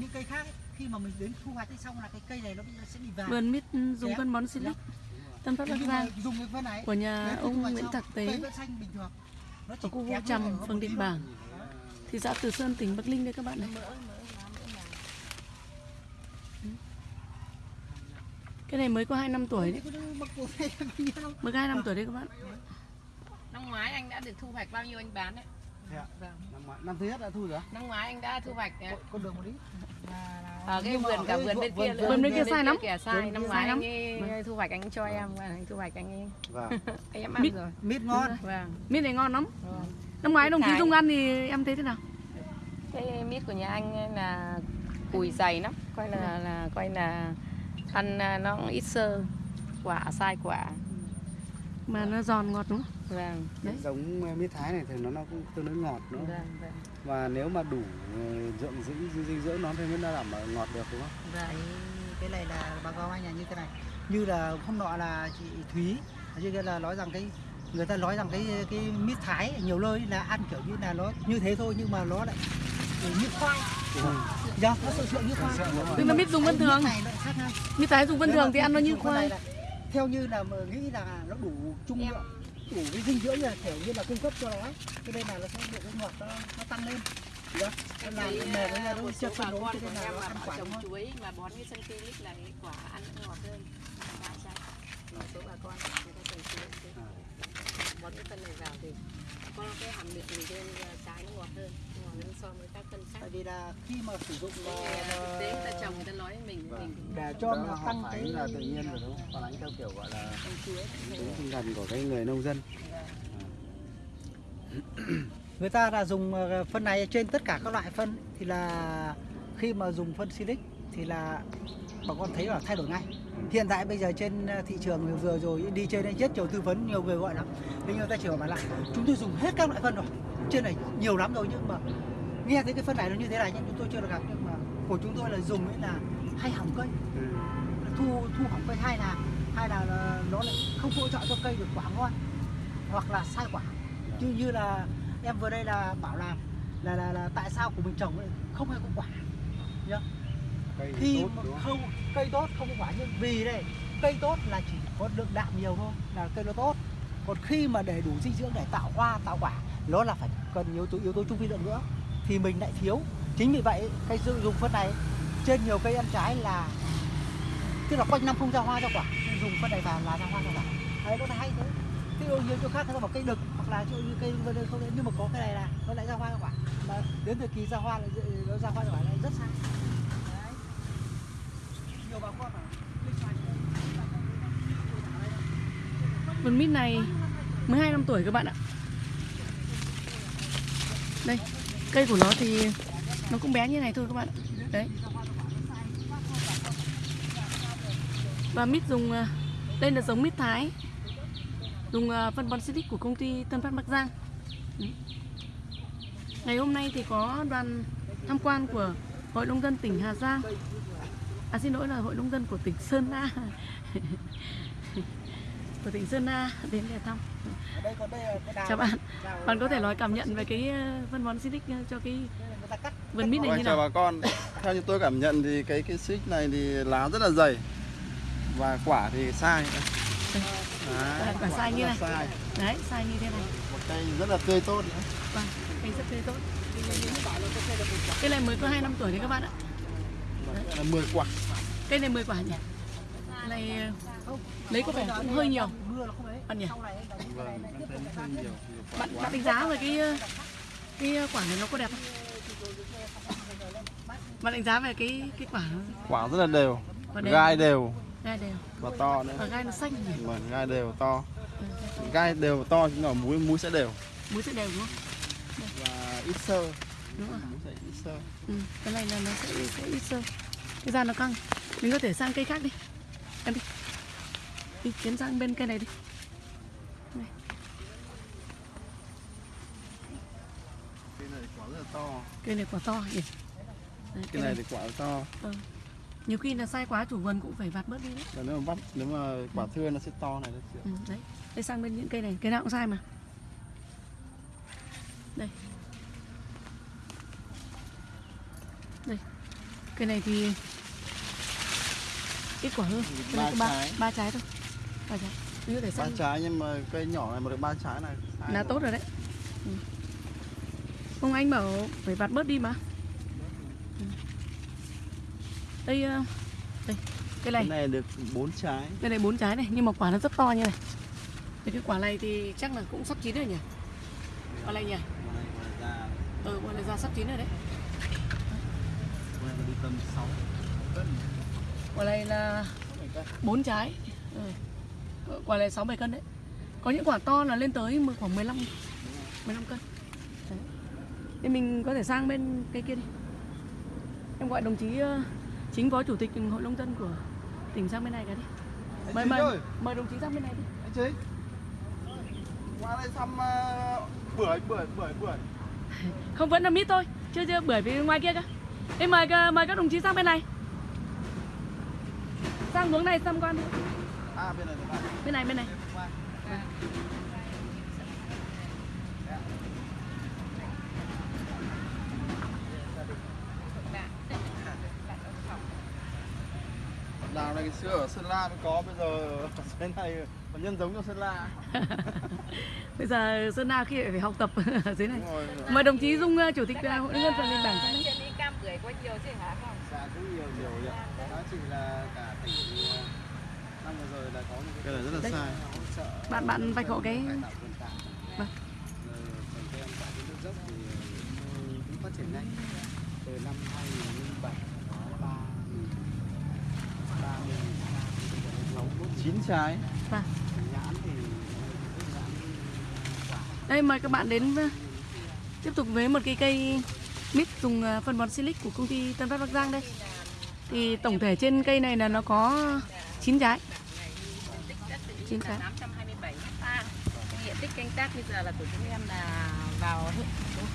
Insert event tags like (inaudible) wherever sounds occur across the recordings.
những cây khác. Ấy, khi mà mình đến thu hoạch xong là cái cây này nó sẽ bị vàng. Vườn mít dùng phân bón Silic Tân Phát Bắc Giang mà dùng cái phân này của nhà ông Nguyễn Thạc cây Tế vẫn xanh bình thường. Nó ở chỉ khu Vũ Trầm, phường tí Bảng, thị xã Từ Sơn, tỉnh Bắc Ninh đây các bạn này. Cái này mới có 2 năm tuổi đấy, (laughs) mới có 2 năm tuổi đấy các bạn. Năm ngoái anh đã được thu hoạch bao nhiêu anh bán đấy? Thế ạ? Vâng. Năm ngoái- năm thứ nhất đã thu rồi? Năm ngoái anh đã thu hoạch con đường một ít ở cái vườn cả vườn bên kia vườn- bên kia sai lắm. Kìa sai, năm ngoái anh lắm. ấy thu hoạch anh cho em anh thu hoạch anh ấy vâng em ăn Mít. rồi. mít ngon Vâng. Mít này ngon lắm. vâng. Năm ngoái đồng chí. Dung ăn thì em thấy thế nào? Cái mít của nhà anh là cùi dày lắm, coi là là coi là ăn à, nó ít sơ, quả sai quả. Mà nó giòn ngọt đúng không? Vâng. Đấy. giống mít thái này thì nó nó cũng tương đối ngọt nữa Vâng, vâng. và nếu mà đủ ờ, dưỡng dinh dinh dưỡng nó thì mới đảm bảo ngọt được đúng không? Vâng. cái, này là báo cáo anh là như thế này như là hôm nọ là chị Thúy như kia là nói rằng cái người ta nói rằng cái cái mít thái nhiều nơi là ăn kiểu như là nó như thế thôi nhưng mà nó lại như khoai dạ nó sự sự như khoai Tức là mít dùng vân thường. mít tái dùng vân thường mà thì ăn nó như khoai. theo như là mà nghĩ là nó đủ trung lượng đủ cái dinh dưỡng là kiểu như là cung cấp cho nó cho nên là nó sẽ được cái ngọt nó, nó tăng lên dạ. Nên là Thấy, mềm à, nó phân bà đấu con cho nên là nó mà ăn quả trồng chuối mà bón cái sân philip là cái quả ăn nó ngọt hơn. Dạ, dạ. Một số bà con người ta trồng chuối thế. bón cái phân này vào thì có cái hàm lượng gì trên ờ, trái nó ngọt hơn, hơn so với các phân khác. tại vì là khi mà sử dụng mà, là thực tế người ta trồng người ta nói với mình, Vâng. mình để cho họ tăng cái là tự nhiên rồi đúng không? Phản ánh theo kiểu gọi là tính tinh thần của cái người nông dân. người ta là dùng ờ, phân này trên tất cả các loại phân thì là khi mà dùng phân silic thì là bà con thấy là thay đổi ngay hiện tại bây giờ trên ờ, thị trường vừa rồi đi trên đây rất nhiều tư vấn nhiều người gọi lắm thế nhưng người ta chỉ bảo là chúng tôi dùng hết các loại phân rồi trên này nhiều lắm rồi nhưng mà nghe thấy cái phân này nó như thế này nhưng chúng tôi chưa được gặp. Nhưng mà của chúng tôi là dùng ấy là hay hỏng cây. Ừ. thu thu hỏng cây hay là hay là nó lại không hỗ trợ cho cây được quả ngon hoặc là sai quả. Như như là em vừa đây là bảo là là là, là tại sao của mình trồng lại không hay có quả nhá. Cây khi tốt mà đúng không? không cây tốt không có quả nhưng vì đây cây tốt là chỉ có lượng đạm nhiều thôi là cây nó tốt. Còn khi mà để đủ dinh dưỡng để tạo hoa tạo quả nó là phải cần yếu tố yếu tố trung vi lượng nữa thì mình lại thiếu. Chính vì vậy cây sử dụng phân này trên nhiều cây ăn trái là tức là quanh năm không ra hoa ra quả dùng phân này vào là ra hoa ra quả. Đấy nó là hay thế. Cái ô nhiễm chỗ khác nó là một cây đực hoặc là chỗ như cây vân không đấy nhưng mà có cái này là nó lại ra hoa ra quả. Mà đến thời kỳ ra hoa là nó ra hoa ra quả lại rất sai đấy. Nhiều bà con Vườn mít này 12 năm tuổi các bạn ạ. Đây, cây của nó thì nó cũng bé như này thôi các bạn. Đấy. Và mít dùng à, đây là giống mít Thái. Dùng à, phân bón xịt của công ty Tân Phát Bắc Giang. Ngày hôm nay thì có đoàn tham quan của Hội nông dân tỉnh Hà Giang. À xin lỗi là Hội nông dân của tỉnh Sơn La. (laughs) của tỉnh Sơn La đến để thăm. Chào bạn. Bạn có thể nói cảm nhận về cái ờ, phân bón Silic ờ, cho cái đây là người ta cắt vườn mít này Vâng, như chào nào? bà con. Theo như tôi cảm nhận thì cái cái xích này thì lá rất là dày và quả thì sai. Đấy, Quả- quả sai như này. Sai. Đấy, sai như thế này. Một cây rất là tươi tốt nữa. Vâng, cây rất tươi tốt. Cây này mới có 2 năm tuổi đấy các bạn ạ. Đây là 10 quả. Cây này 10 quả nhỉ? Này lấy có vẻ cũng hơi nhiều. Bạn nhỉ? Bạn bạn đánh giá về cái cái quả này nó có đẹp không? Bạn đánh giá về cái cái quả Quả rất là đều, gai đều gai đều, và to nữa. và gai nó xanh nhỉ? Vâng, gai đều to. Ừ, Gai đều to nhưng mà muối muối sẽ đều Muối sẽ đều đúng không? và ít sơ. Đúng rồi. Muối sẽ ít sơ. Ừ, cái này là nó sẽ, sẽ ít sơ cái da nó căng mình có thể sang cây khác đi em đi đi tiến sang bên cây này đi này. Cây này quả rất là to. cây này quả to nhỉ Đấy, Cái này thì quả to. ừ. nhiều khi là sai quá chủ vườn cũng phải vặt bớt đi đấy Và nếu mà vắt nếu mà quả thưa nó sẽ to này đấy. ừ, đấy đây sang bên những cây này cây nào cũng sai mà đây cây Cây này thì ít quả hơn. Cây này ba ba, trái ba trái thôi. Ba trái. Ví dụ để ba trái nhưng mà cây nhỏ này mà được ba trái này là tốt rồi đấy. Ừ. Ông anh bảo phải vặt bớt đi mà. Ừ. Đây ờ, đây cây này cái này được bốn trái Đây này bốn trái này nhưng mà quả nó rất to như này. Thì cái quả này thì chắc là cũng sắp chín rồi nhỉ? Quả này nhỉ? Ừ, quả này ra sắp chín rồi đấy. đi tầm 6 cân Quả này là bốn trái. Ừ. Quả này 6 7 cân đấy. Có những quả to là lên tới khoảng 15 15 cân. Đấy. Thì mình có thể sang bên cây kia đi. Em gọi đồng chí ờ, chính phó chủ tịch hội nông dân của tỉnh sang bên này cái đi. Mời mời ơi mời đồng chí sang bên này đi. anh Chính qua đây thăm uh, bưởi bưởi bưởi bưởi (laughs) Không vẫn là mít thôi, chưa chưa bưởi phía ngoài kia cơ. Em mời cả- mời các đồng chí sang bên này. Sang hướng này quan đi. à bên này bên này. Bên này đào này. Xưa ở Sơn La mới có bây giờ dưới này còn nhân giống cho Sơn La. (laughs) Bây giờ Sơn La khi phải học tập (laughs) ở dưới này. Mời đồng chí Dung ờ, chủ tịch ờ, hội nông dân phần lên bảng bưởi có nhiều chứ hả không Dạ cũng nhiều nhiều nhiều. Đó chỉ là cả tỉnh ờ, năm vừa rồi là có một cái này rất là Đấy. sai hỗ trợ Bạn bạn vạch hộ cái cải tạo vườn tạp. Vâng. Rồi trồng cây ăn quả trên nước dốc thì cũng cũng phát triển nhanh. Từ năm 2007 có 3 3 6 chín trái Vâng. nhãn thì nhãn quả Đây mời các bạn đến ờ, tiếp tục với một cái cây mít dùng à, phân bón silic của công ty Tân Phát Bắc Giang đây. Thì tổng thể trên cây này là nó có 9 trái. Chín trái. 827 hecta diện tích canh tác bây giờ là của chúng em là vào hơn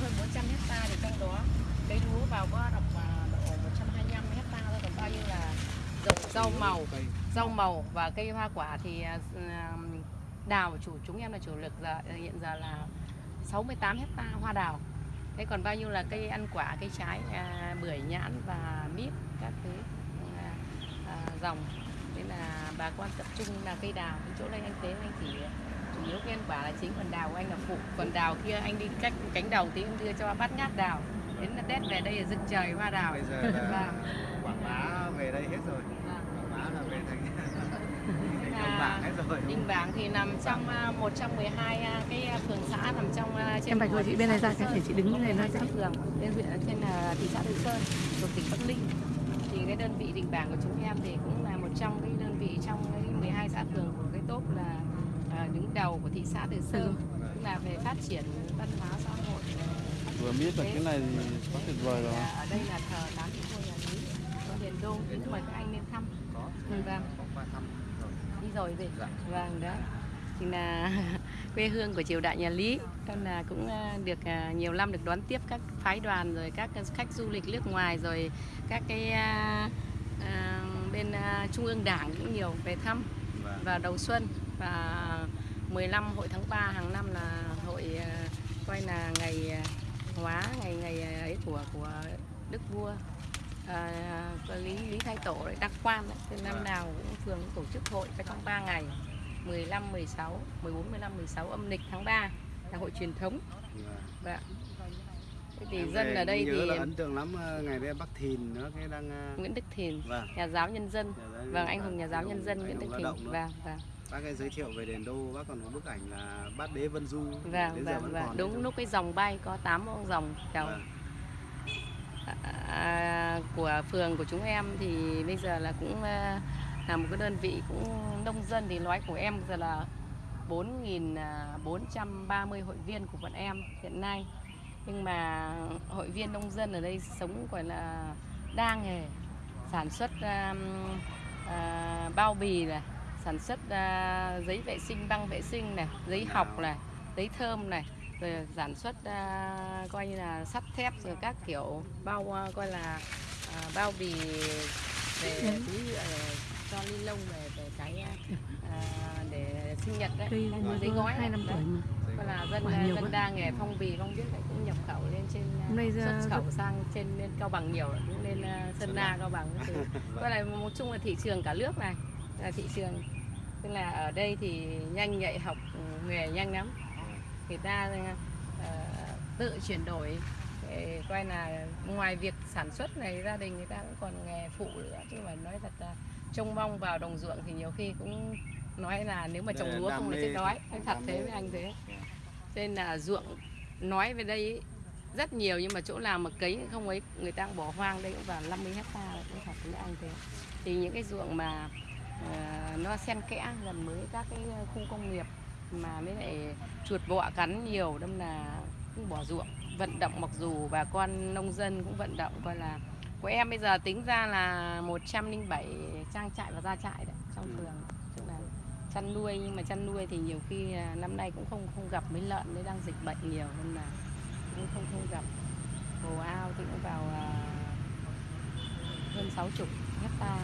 hơn 400 hecta thì trong đó cây lúa vào có đọc à, độ 125 hecta thôi còn bao nhiêu là rau, rau màu rau màu và cây hoa quả thì à, đào chủ chúng em là chủ lực giờ hiện giờ là 68 hecta hoa đào thế còn bao nhiêu là cây ăn quả cây trái à, bưởi nhãn và mít các thứ à, à, dòng. Nên là bà con tập trung là cây đào cái chỗ đây anh tế anh chỉ chủ yếu cây ăn quả là chính còn đào của anh là phụ. Còn đào kia anh đi cách cánh đầu tí em đưa cho bát ngát đào. Đến là đét về đây là rực trời hoa đào. Bây giờ là Vâng. quảng bá về đây hết rồi Vâng. quảng bá là về thành Là Đình Bảng thì nằm trong à, một trong 12 à, cái à, phường xã nằm trong à, trên Em vạch hộ chị bên này ra xã để chị đứng như này nói xã sẽ phường trên huyện trên à, thị xã Từ Sơn thuộc tỉnh Bắc Ninh. Thì cái đơn vị Đình Bảng của chúng em thì cũng là một trong cái đơn vị trong cái 12 xã phường của cái top là à, đứng đầu của thị xã Từ Sơn. Cũng là về phát triển văn hóa xã hội. Vừa biết là cái này thì quá tuyệt vời rồi. Là ở đây là thờ tám vị vua nhà Lý Điền Đô cũng mời các anh lên thăm. Có. Ừ, vâng rồi gì Dạ. vâng đó. Thì là (laughs) quê hương của triều đại nhà Lý. Con là cũng à, được à, nhiều năm được đón tiếp các phái đoàn rồi các khách du lịch nước ngoài rồi các cái à, à, bên à, trung ương đảng cũng nhiều về thăm và vào đầu xuân. Và 15 hội tháng 3 hàng năm là hội coi là ngày hóa ngày ngày ấy của của đức vua à, lý lý thái tổ đấy đăng quan đấy thì năm Vâng. nào cũng thường tổ chức hội cái trong 3 ngày 15 16 14 15 16 âm lịch tháng 3 là hội truyền thống. Và Vâng. Thế thì em dân ở đây thì là ấn tượng lắm ờ, ngày đây Bắc Thìn nữa cái đang Nguyễn Đức Thìn vâng. nhà giáo nhân dân. Giáo- vâng anh hùng nhà giáo anh nhân dân Nguyễn Đức Thìn. vâng vâng. Bác ấy giới thiệu về đền đô bác còn có bức ảnh là bát đế vân du. Vâng vâng vâng. đúng lúc cái dòng bay có 8 con dòng chào Vâng à, của phường của chúng em thì bây giờ là cũng à, là một cái đơn vị cũng nông dân thì nói của em giờ là 4.430 hội viên của bọn em hiện nay. Nhưng mà hội viên nông dân ở đây sống gọi là đa nghề sản xuất à, à, bao bì này sản xuất à, giấy vệ sinh băng vệ sinh này giấy học này giấy thơm này rồi sản xuất à, coi như là sắt thép rồi các kiểu bao à, coi là à, bao bì về túi nhựa, cho ni lông về về cái à, để sinh nhật đấy. Giấy gói hai năm tuổi mà. Tức là dân dân quá. đa nghề phong bì không biết lại cũng nhập khẩu lên trên nay ra xuất khẩu sang trên lên cao bằng nhiều cũng lên à, sơn la cao bằng có là một chung là thị trường cả nước này là thị trường. Tức là ở đây thì nhanh nhạy học ừ, nghề nhanh lắm người ta ờ, tự chuyển đổi để coi là ngoài việc sản xuất này gia đình người ta cũng còn nghề phụ nữa. Chứ mà nói thật là trông mong vào đồng ruộng thì nhiều khi cũng nói là nếu mà trồng lúa không là chết đói. nói thật thế với anh thế. Nên là ruộng nói về đây rất nhiều nhưng mà chỗ nào mà cấy không ấy người ta cũng bỏ hoang. Đây cũng vào 50 hecta cũng thật với anh thế. Thì những cái ruộng mà ờ, nó xen kẽ gần với các cái khu công nghiệp mà mới lại chuột bọ cắn nhiều đâm là cũng bỏ ruộng. Vận động mặc dù bà con nông dân cũng vận động coi là của em bây giờ tính ra là 107 trang trại và gia trại đấy trong Ừ. phường. Tức là chăn nuôi nhưng mà chăn nuôi thì nhiều khi à, năm nay cũng không không gặp mấy lợn đấy đang dịch bệnh nhiều nên là cũng không không gặp. Hồ ao thì cũng vào à, hơn 60 hecta